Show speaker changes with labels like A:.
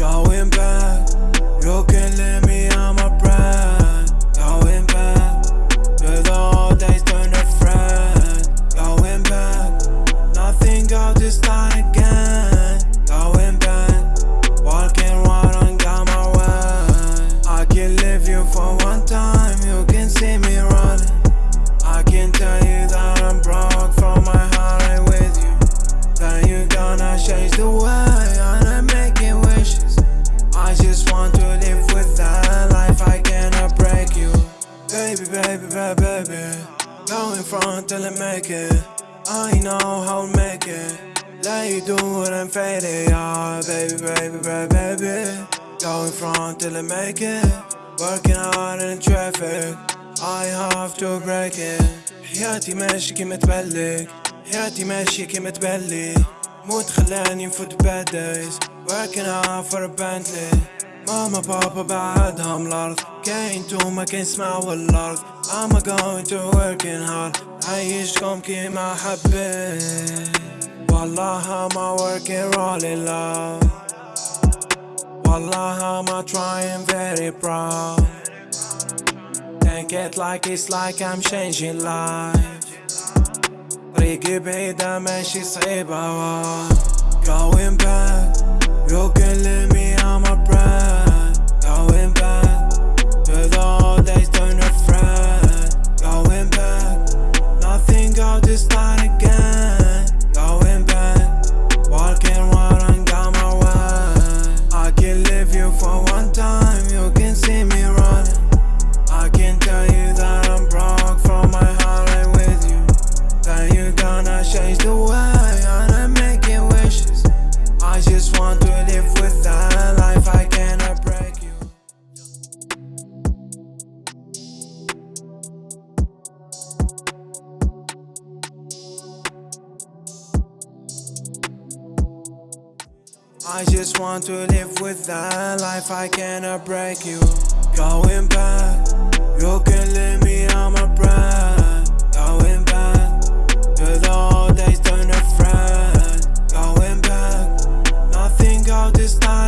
A: Going back, you can leave me Baby, baby, baby, baby. Go in front till I make it. I know how to make it. Let you do it and fade it, yeah. Baby, baby, baby, baby. Go in front till I make it. Working hard in traffic. I have to break it. حياتي ماشي كيما تبلك حياتي ماشي كيما تبلي موت خلاني نفوت days Working hard for a Bentley ماما بابا بعدهم الأرض كاين توما كاين سماع والأرض I'm going to working hard عيشكم كيما حبيت والله I'm working really loud والله I'm trying very proud Take it like it's like I'm changing life طريقي بعيدة ماشي صعيبة Going back You can leave me on my brand I just want to live with that life, I cannot break you. Going back, you can leave me on my breath Going back, to the old days, turn a friend Going back, nothing out this time